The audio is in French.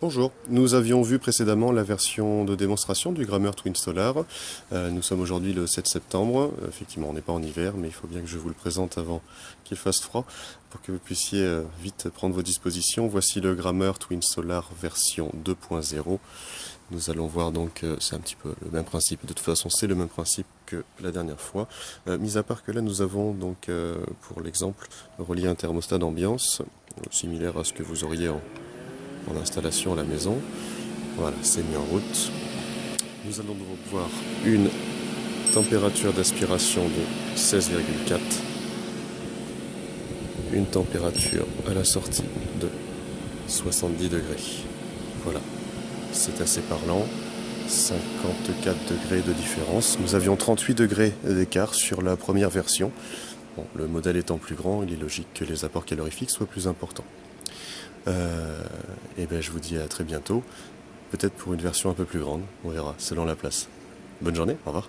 Bonjour, nous avions vu précédemment la version de démonstration du Grammer Twin Solar. Euh, nous sommes aujourd'hui le 7 septembre, effectivement on n'est pas en hiver mais il faut bien que je vous le présente avant qu'il fasse froid pour que vous puissiez euh, vite prendre vos dispositions. Voici le Grammer Twin Solar version 2.0. Nous allons voir donc, euh, c'est un petit peu le même principe, de toute façon c'est le même principe que la dernière fois. mis à part que là nous avons donc pour l'exemple relié un thermostat d'ambiance, similaire à ce que vous auriez en en installation à la maison. Voilà, c'est mis en route. Nous allons donc voir une température d'aspiration de 16,4 une température à la sortie de 70 degrés. Voilà, c'est assez parlant. 54 degrés de différence. Nous avions 38 degrés d'écart sur la première version. le modèle étant plus grand, il est logique que les apports calorifiques soient plus importants. Euh, et ben je vous dis à très bientôt, peut-être pour une version un peu plus grande, on verra, selon la place. Bonne journée, au revoir.